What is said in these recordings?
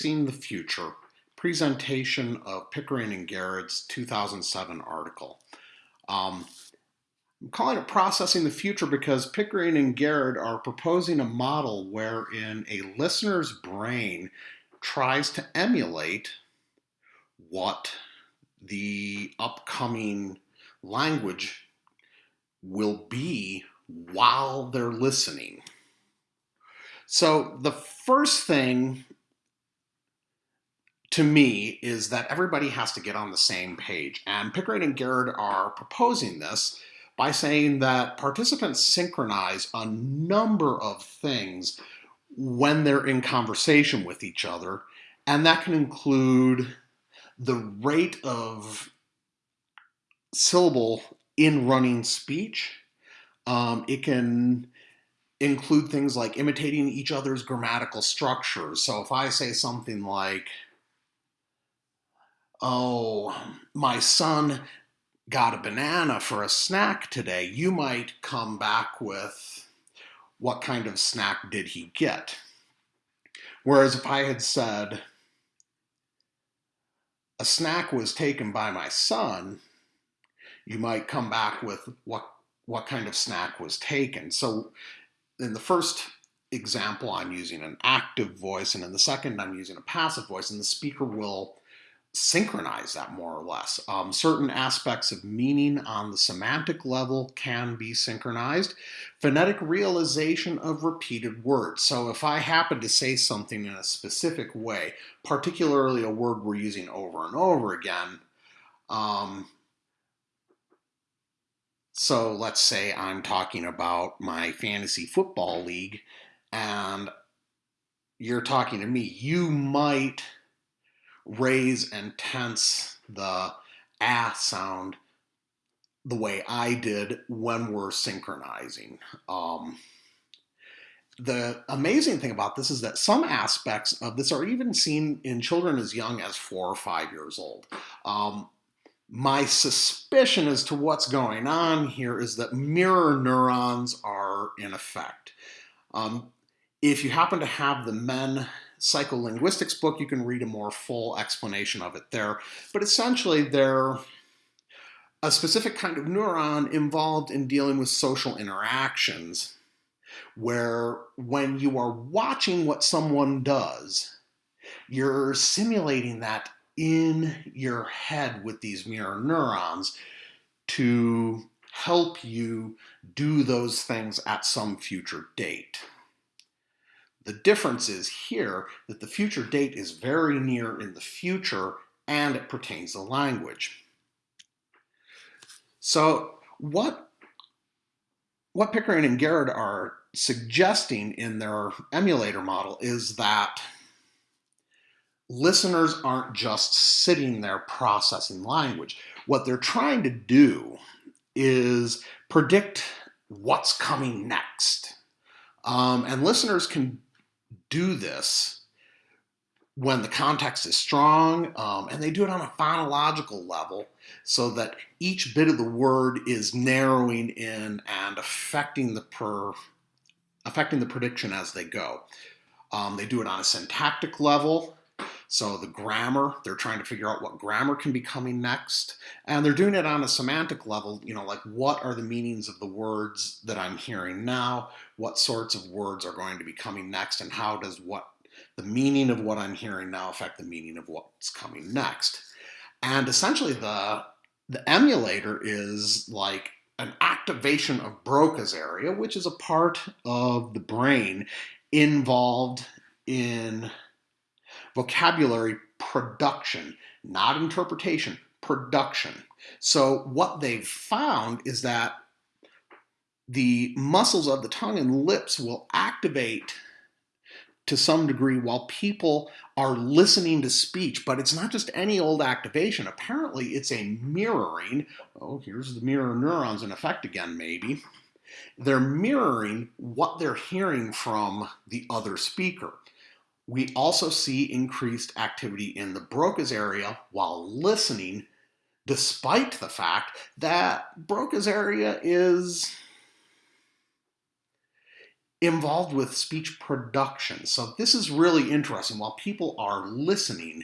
Seen the Future, presentation of Pickering and Garrod's 2007 article. Um, I'm calling it Processing the Future because Pickering and Garrod are proposing a model wherein a listener's brain tries to emulate what the upcoming language will be while they're listening. So the first thing to me is that everybody has to get on the same page. And Pickering and Garrod are proposing this by saying that participants synchronize a number of things when they're in conversation with each other. And that can include the rate of syllable in running speech. Um, it can include things like imitating each other's grammatical structures. So if I say something like, oh, my son got a banana for a snack today, you might come back with, what kind of snack did he get? Whereas if I had said, a snack was taken by my son, you might come back with what what kind of snack was taken. So in the first example, I'm using an active voice, and in the second, I'm using a passive voice, and the speaker will synchronize that more or less. Um, certain aspects of meaning on the semantic level can be synchronized. Phonetic realization of repeated words. So if I happen to say something in a specific way, particularly a word we're using over and over again, um, so let's say I'm talking about my fantasy football league and you're talking to me, you might raise and tense the ah sound the way I did when we're synchronizing. Um, the amazing thing about this is that some aspects of this are even seen in children as young as four or five years old. Um, my suspicion as to what's going on here is that mirror neurons are in effect. Um, if you happen to have the Menn psycholinguistics book, you can read a more full explanation of it there. But essentially, they're a specific kind of neuron involved in dealing with social interactions, where when you are watching what someone does, you're simulating that in your head with these mirror neurons to help you do those things at some future date. The difference is here that the future date is very near in the future and it pertains to language. So what, what Pickering and Garrod are suggesting in their emulator model is that listeners aren't just sitting there processing language. What they're trying to do is predict what's coming next. Um, and listeners can do this when the context is strong, um, and they do it on a phonological level so that each bit of the word is narrowing in and affecting the per affecting the prediction as they go. Um, they do it on a syntactic level, so the grammar, they're trying to figure out what grammar can be coming next. And they're doing it on a semantic level, you know, like what are the meanings of the words that I'm hearing now? What sorts of words are going to be coming next? And how does what the meaning of what I'm hearing now affect the meaning of what's coming next? And essentially the, the emulator is like an activation of Broca's area, which is a part of the brain involved in vocabulary production, not interpretation, production. So what they've found is that the muscles of the tongue and lips will activate to some degree while people are listening to speech, but it's not just any old activation. Apparently it's a mirroring. Oh, here's the mirror neurons in effect again, maybe. They're mirroring what they're hearing from the other speaker. We also see increased activity in the Broca's area while listening, despite the fact that Broca's area is involved with speech production. So this is really interesting. While people are listening,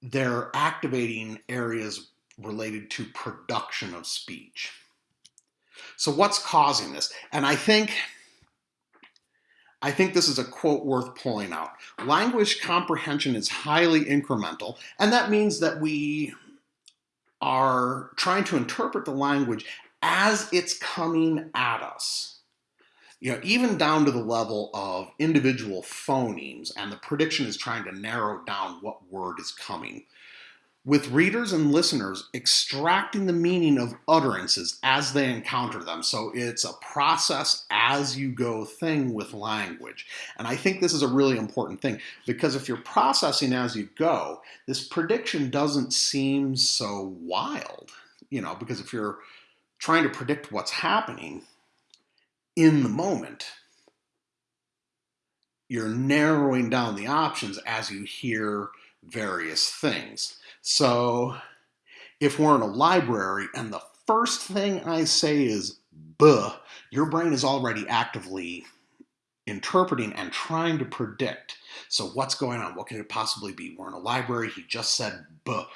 they're activating areas related to production of speech. So what's causing this? And I think I think this is a quote worth pulling out. Language comprehension is highly incremental, and that means that we are trying to interpret the language as it's coming at us. You know, even down to the level of individual phonemes, and the prediction is trying to narrow down what word is coming with readers and listeners extracting the meaning of utterances as they encounter them. So it's a process as you go thing with language. And I think this is a really important thing because if you're processing as you go, this prediction doesn't seem so wild, you know, because if you're trying to predict what's happening in the moment, you're narrowing down the options as you hear various things. So if we're in a library and the first thing I say is buh, your brain is already actively interpreting and trying to predict. So what's going on? What could it possibly be? We're in a library, he just said buh.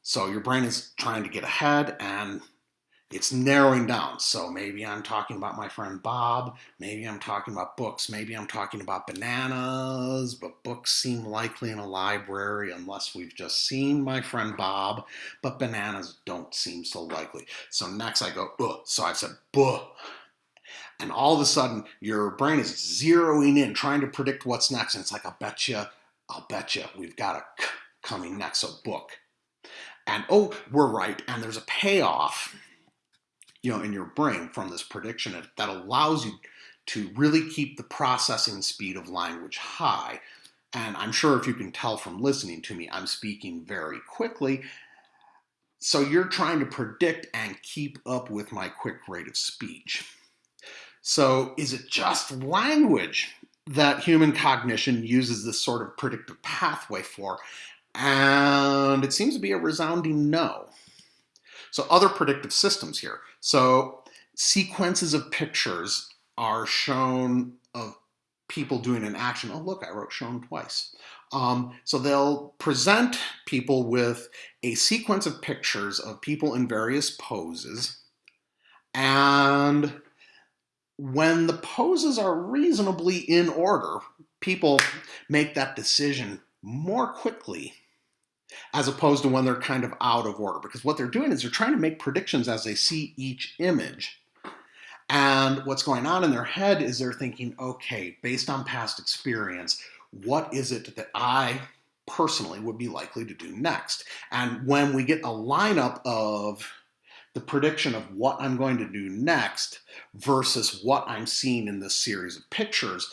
So your brain is trying to get ahead and it's narrowing down. So maybe I'm talking about my friend Bob, maybe I'm talking about books, maybe I'm talking about bananas, but books seem likely in a library unless we've just seen my friend Bob, but bananas don't seem so likely. So next I go, Ugh. so I said, buh. And all of a sudden your brain is zeroing in, trying to predict what's next. And it's like, I'll bet you, I'll bet you we've got a coming next, so book. And oh, we're right, and there's a payoff you know, in your brain from this prediction that allows you to really keep the processing speed of language high. And I'm sure if you can tell from listening to me, I'm speaking very quickly. So you're trying to predict and keep up with my quick rate of speech. So is it just language that human cognition uses this sort of predictive pathway for? And it seems to be a resounding no. So other predictive systems here. So sequences of pictures are shown of people doing an action. Oh, look, I wrote shown twice. Um, so they'll present people with a sequence of pictures of people in various poses. And when the poses are reasonably in order, people make that decision more quickly as opposed to when they're kind of out of order. Because what they're doing is they're trying to make predictions as they see each image. And what's going on in their head is they're thinking, okay, based on past experience, what is it that I personally would be likely to do next? And when we get a lineup of the prediction of what I'm going to do next versus what I'm seeing in this series of pictures,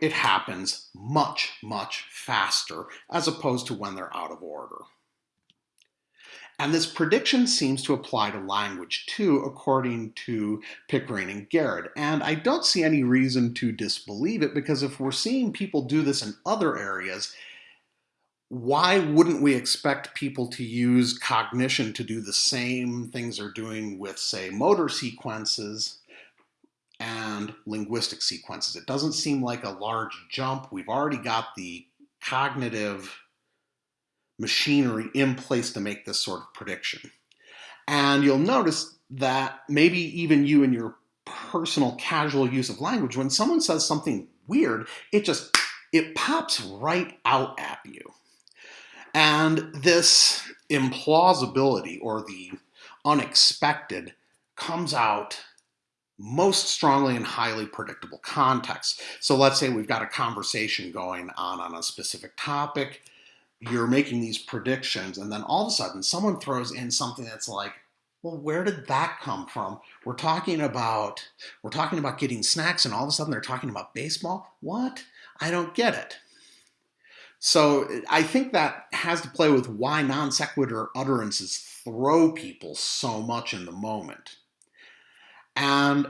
it happens much, much faster as opposed to when they're out of order. And this prediction seems to apply to language too, according to Pickering and Garrod. And I don't see any reason to disbelieve it because if we're seeing people do this in other areas, why wouldn't we expect people to use cognition to do the same things they're doing with, say, motor sequences and linguistic sequences. It doesn't seem like a large jump. We've already got the cognitive machinery in place to make this sort of prediction. And you'll notice that maybe even you in your personal casual use of language, when someone says something weird, it just, it pops right out at you. And this implausibility or the unexpected comes out most strongly in highly predictable contexts. So let's say we've got a conversation going on on a specific topic, you're making these predictions, and then all of a sudden someone throws in something that's like, well, where did that come from? We're talking about we're talking about getting snacks, and all of a sudden they're talking about baseball. What? I don't get it. So I think that has to play with why non sequitur utterances throw people so much in the moment. And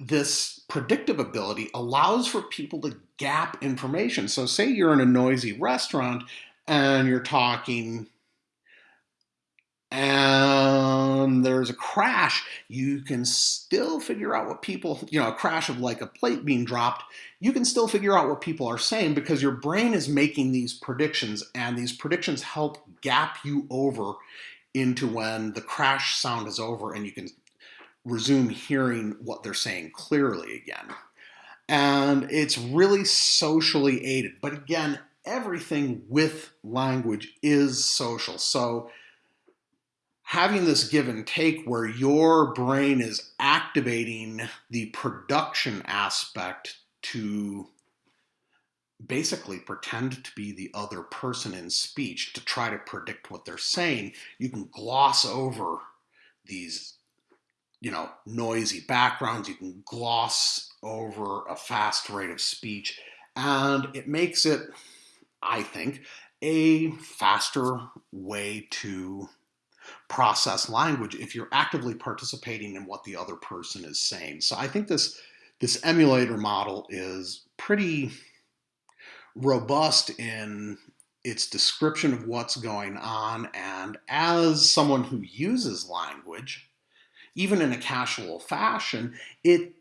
this predictive ability allows for people to gap information. So say you're in a noisy restaurant and you're talking and there's a crash, you can still figure out what people, you know, a crash of like a plate being dropped, you can still figure out what people are saying because your brain is making these predictions and these predictions help gap you over into when the crash sound is over and you can resume hearing what they're saying clearly again. And it's really socially aided. But again, everything with language is social. So having this give and take where your brain is activating the production aspect to basically pretend to be the other person in speech to try to predict what they're saying, you can gloss over these, you know, noisy backgrounds. You can gloss over a fast rate of speech, and it makes it, I think, a faster way to process language if you're actively participating in what the other person is saying. So I think this this emulator model is pretty robust in its description of what's going on and as someone who uses language even in a casual fashion it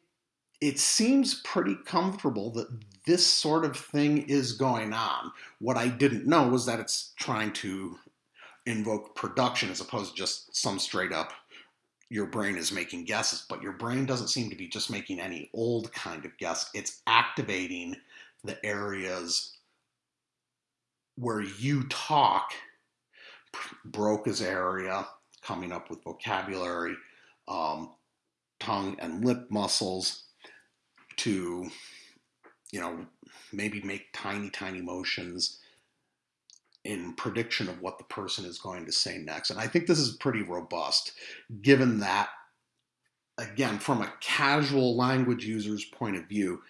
it seems pretty comfortable that this sort of thing is going on what i didn't know was that it's trying to invoke production as opposed to just some straight up your brain is making guesses, but your brain doesn't seem to be just making any old kind of guess. It's activating the areas where you talk, Broca's area, coming up with vocabulary, um, tongue and lip muscles to, you know, maybe make tiny, tiny motions in prediction of what the person is going to say next. And I think this is pretty robust, given that, again, from a casual language user's point of view,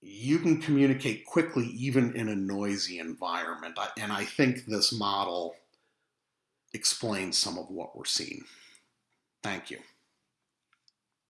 you can communicate quickly even in a noisy environment. And I think this model explains some of what we're seeing. Thank you.